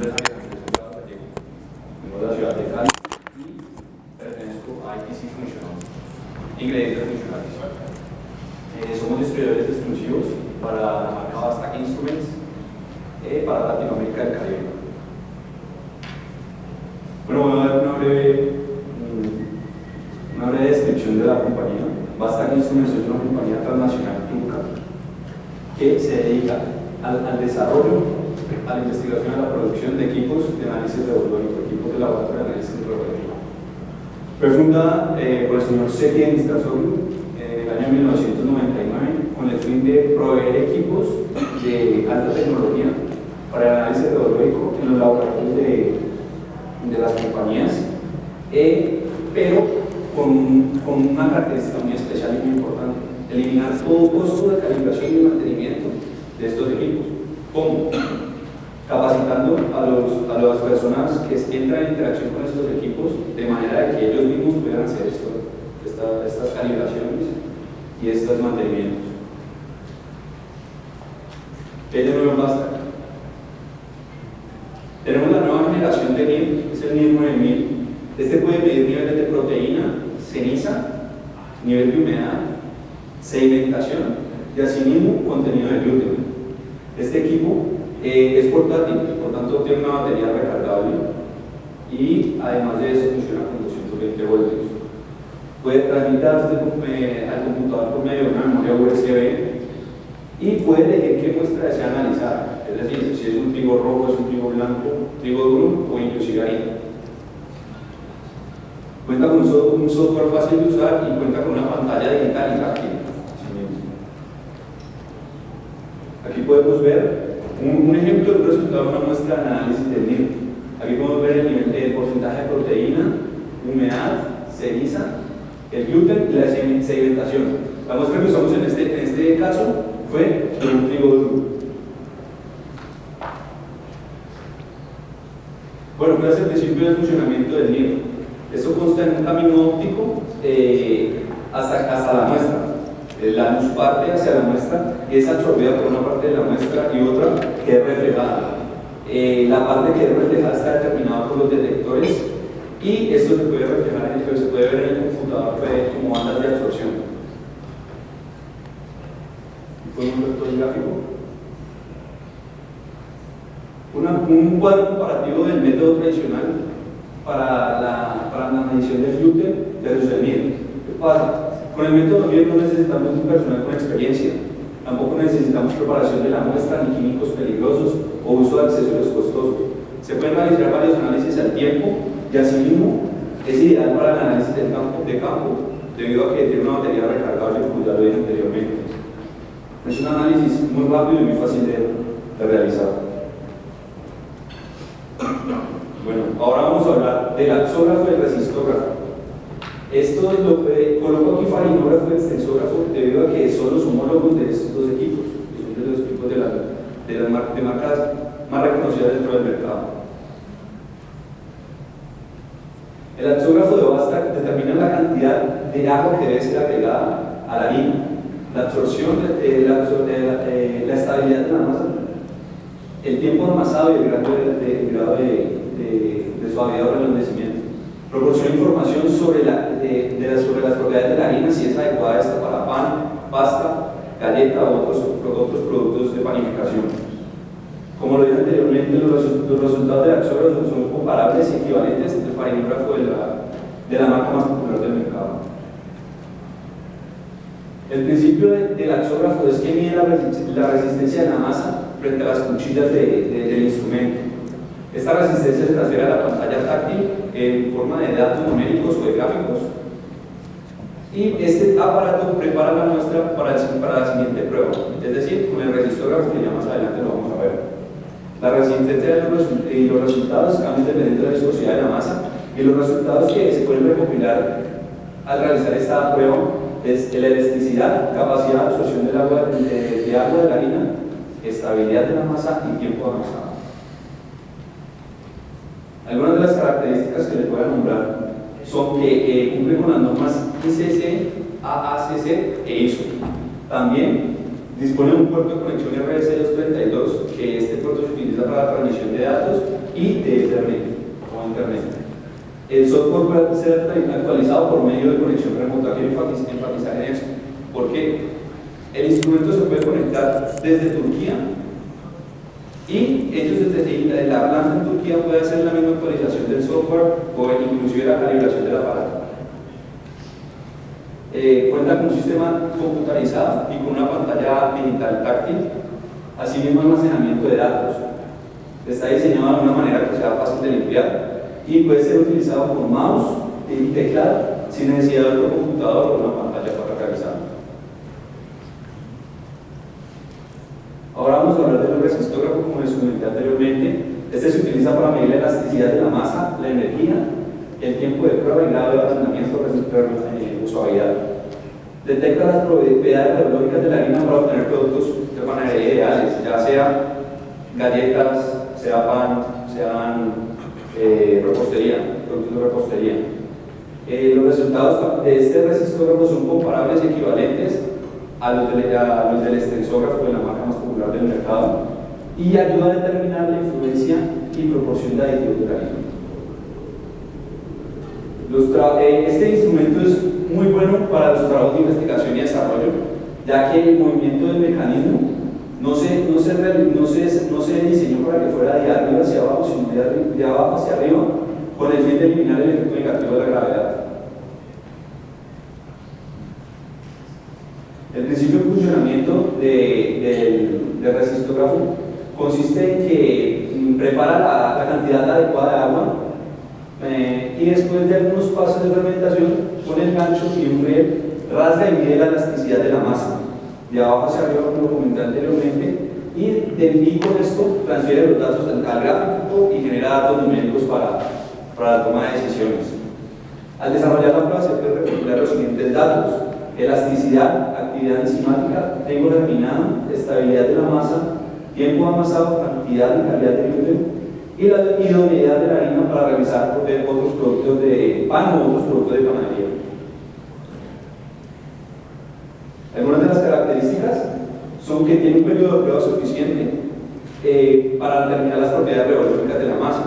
Vengo de la ciudad de. Eh, somos distribuidores exclusivos para la marca Bastac Instruments eh, para Latinoamérica y Caribe. Bueno, voy a dar una breve, mm, una descripción de la compañía. Bastac Instruments es una compañía transnacional turca que se dedica al desarrollo, a la investigación y a la producción de equipos de análisis revoltónico, equipos de laboratorio de análisis revoltónico. Fue fundada eh, por el señor Setien Stasoglu en el año 1999 con el fin de proveer equipos de alta tecnología para el análisis revoltónico en los laboratorios de, de las compañías, eh, pero con, con una característica muy especial y muy importante, eliminar todo costo de calibración y mantenimiento de estos equipos. ¿Cómo? Capacitando a, los, a las personas que entran en interacción con estos equipos de manera de que ellos mismos puedan hacer esto, esta, estas calibraciones y estos mantenimientos. ¿Qué de nuevo basta? Tenemos la nueva generación de NIR, es el NIR 9000. Este puede medir niveles de proteína, ceniza, nivel de humedad, sedimentación y asimismo contenido de glúten. Este equipo eh, es portátil, por tanto tiene una batería recargable y además de eso funciona con 220 voltios. Puede transmitirse eh, al computador por medio de una memoria USB y puede elegir qué muestra desea analizar, es decir, si es un trigo rojo, es un trigo blanco, trigo duro o inclusive harina. Cuenta con un software fácil de usar y cuenta con una pantalla digital y táctil. Aquí podemos ver un, ejemplo de un resultado de una muestra de análisis del NIR. Aquí podemos ver el nivel de porcentaje de proteína, humedad, ceniza, el gluten y la sedimentación. La muestra que usamos en este, en este caso fue de un trigo duro. Bueno, ¿cuál es el principio de funcionamiento del NIR? Esto consta en un camino óptico eh, hasta, hasta la muestra. Eh, la luz parte hacia la muestra y es absorbida por una parte de la muestra y otra que es reflejada. Eh, la parte que es reflejada está determinada por los detectores y esto se puede reflejar en el, se puede ver en el computador como bandas de absorción. ¿Podemos ver gráfico? Un cuadro comparativo del método tradicional para la, para la medición gluten versus el MIR. ¿Qué? Con el método MIR no necesitamos un personal con experiencia, tampoco necesitamos preparación de la muestra ni químicos peligrosos o uso de accesorios costosos. Se pueden realizar varios análisis al tiempo y asimismo es ideal para el análisis del campo, de campo debido a que tiene una batería recargable como ya lo dije anteriormente. Es un análisis muy rápido y muy fácil de, de realizar. Bueno, ahora vamos a hablar del axógrafo y el resistógrafo. Esto lo que coloco aquí farinógrafo y extensógrafo debido a que son los homólogos de estos dos equipos, que son de los equipos de, la, de las mar, de marcas más reconocidas dentro del mercado. El axógrafo de Bastac determina la cantidad de agua que debe ser agregada a la harina, la absorción, de, la, de, la, estabilidad de la masa, el tiempo amasado y el grado de, grado de, de suavidad o. Proporciona información sobre, la, de, de sobre las propiedades de la harina, si es adecuada esta para pan, pasta, galleta o otros, otros productos de panificación. Como lo dije anteriormente, los, resultados del axógrafo son comparables y equivalentes al farinógrafo de la, de la marca más popular del mercado. El principio de, del axógrafo es que mide la, resistencia de la masa frente a las cuchillas de, de, del instrumento. Esta resistencia se transfiere a la pantalla táctil en forma de datos numéricos o de gráficos. Y este aparato prepara la muestra para, la siguiente prueba, es decir, con el resistógrafo que ya más adelante lo vamos a ver. La resistencia y los resultados cambian dependiendo de la viscosidad de la masa y los resultados que se pueden recopilar al realizar esta prueba es la elasticidad, capacidad de absorción agua, de, de agua de la harina, estabilidad de la masa y tiempo de amasado. Algunas de las características que les voy a nombrar son que eh, cumplen con las normas ICC, AACC e ISO. También Dispone de un puerto de conexión RS-232, que este puerto se utiliza para la transmisión de datos y de Ethernet o Internet. El software puede ser actualizado por medio de conexión remota. Quiero enfatizar en eso, porque el instrumento se puede conectar desde Turquía y ellos desde la planta en Turquía puede hacer la misma actualización del software o inclusive la calibración del aparato. Eh, cuenta con un sistema computarizado y con una pantalla digital táctil, así mismo almacenamiento de datos. Está diseñado de una manera que sea fácil de limpiar y puede ser utilizado con mouse y teclado sin necesidad de otro computador o una pantalla para realizar. Ahora vamos a hablar del resistógrafo como les comenté anteriormente. Este se utiliza para medir la elasticidad de la masa, la energía, el tiempo de prueba y grado de ablandamiento o suavidad. Detecta las propiedades biológicas de la harina para obtener productos de panadería ideales, ya sea galletas, sea pan, sean eh, repostería, productos de repostería. Eh, los resultados de este resistógrafo son comparables y equivalentes a los, del, a los del extensógrafo de la marca más popular del mercado y ayuda a determinar la influencia y proporción de aditivos de. Eh, este instrumento es muy bueno para los trabajos de investigación y desarrollo, ya que el movimiento del mecanismo no se, no se, no se, no se diseñó para que fuera de arriba hacia abajo, sino de, de abajo hacia arriba, con el fin de eliminar el efecto negativo de la gravedad. El principio de funcionamiento del, del resistógrafo consiste en que mm, prepara la, la cantidad adecuada de agua eh, y después de algunos pasos de fermentación con el gancho y un riel rasga y mide la elasticidad de la masa de abajo hacia arriba como comenté anteriormente y de con esto transfiere los datos al gráfico y genera datos numéricos para, para la toma de decisiones. Al desarrollar la prueba se puede recopilar los siguientes datos elasticidad, actividad enzimática, tiempo terminado, estabilidad de la masa, tiempo amasado, cantidad y calidad de gluten y la idoneidad de la harina para realizar otros productos de pan o otros productos de panadería. Algunas de las características son que tiene un periodo de prueba suficiente eh, para determinar las propiedades revolúticas de la masa.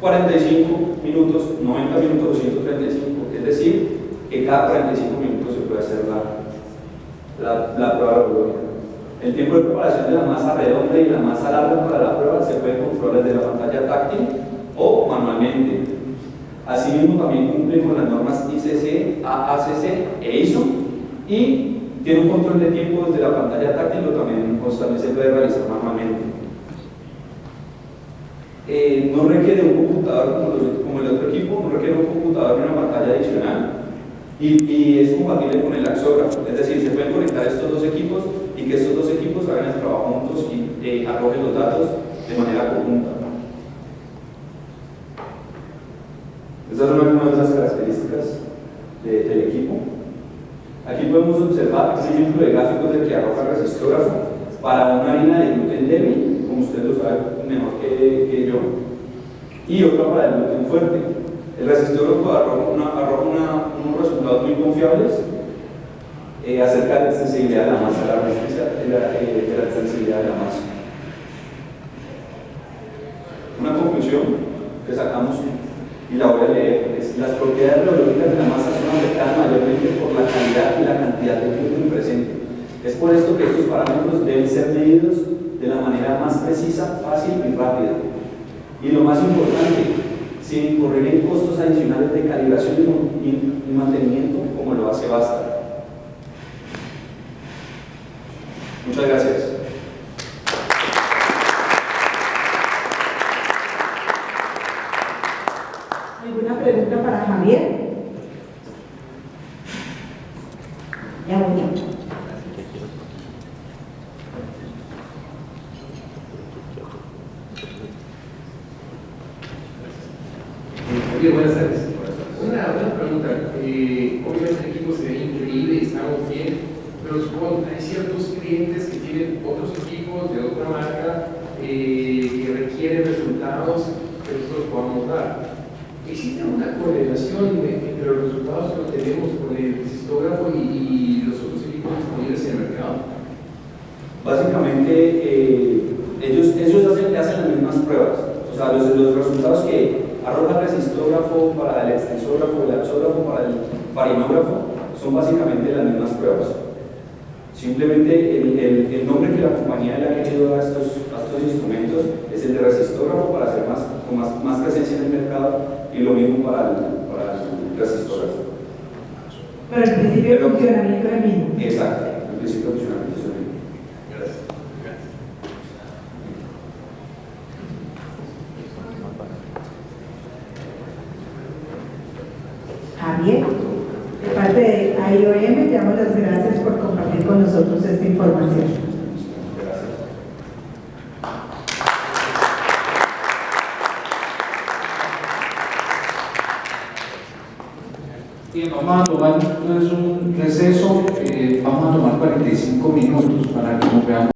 45 minutos, 90 minutos, 235, es decir, que cada 45 minutos se puede hacer la, la, la prueba revolútica. El tiempo de preparación de la masa redonda y la masa larga para la prueba se puede controlar desde la pantalla táctil o manualmente. Asimismo, también cumple con las normas ICC, AACC e ISO y tiene un control de tiempo desde la pantalla táctil o también, también se puede realizar manualmente. Eh, no requiere un computador como, el otro equipo, no requiere un computador ni una pantalla adicional y, y es compatible con el axógrafo, es decir, se pueden conectar estos dos equipos y que estos dos equipos hagan el trabajo juntos y eh, arrojen los datos de manera conjunta. Estas son algunas de las características del equipo. Aquí podemos observar un ejemplo de gráficos de que arroja el resistógrafo para una harina de gluten débil, como ustedes lo saben mejor que, que yo, y otra para el gluten fuerte. El resistógrafo arroja, una, arroja unos resultados muy confiables eh, acerca de la sensibilidad de la masa, la resistencia de la, eh, de la sensibilidad de la masa. Una conclusión que sacamos y la voy a leer es las propiedades biológicas de la masa son afectadas mayormente por la calidad y la cantidad de gluten presente. Es por esto que estos parámetros deben ser medidos de la manera más precisa, fácil y rápida. Y lo más importante, sin incurrir en costos adicionales de calibración y mantenimiento como lo hace Basta. Muchas gracias. ¿Alguna pregunta para Javier? Ya voy. Muy buenas tardes. Una, una pregunta. Eh, obviamente el equipo se ve increíble y estamos bien, hay ciertos clientes que tienen otros equipos de otra marca eh, que requieren resultados que nosotros podamos dar. ¿Existe una correlación entre los resultados que obtenemos con el cistógrafo y, y los otros equipos disponibles en el mercado? Básicamente, eh, ellos, ellos hacen, hacen las mismas pruebas. O sea, los, los resultados que arroja el resistógrafo para el extensógrafo, el axógrafo para el farinógrafo, son básicamente las mismas pruebas. Simplemente el, el, el nombre que la compañía le ha querido dar a estos, a estos instrumentos es el de resistógrafo para hacer más, con más, más presencia en el mercado y lo mismo para el, para el resistógrafo. Pero el principio de funcionamiento es el mismo. Exacto, el principio de funcionamiento es el mismo. Gracias. Gracias. Javier, de parte de IOM, te damos las gracias por compartir con nosotros esta información. Bien, vamos a tomar un receso, eh, vamos a tomar 45 minutos para que nos veamos.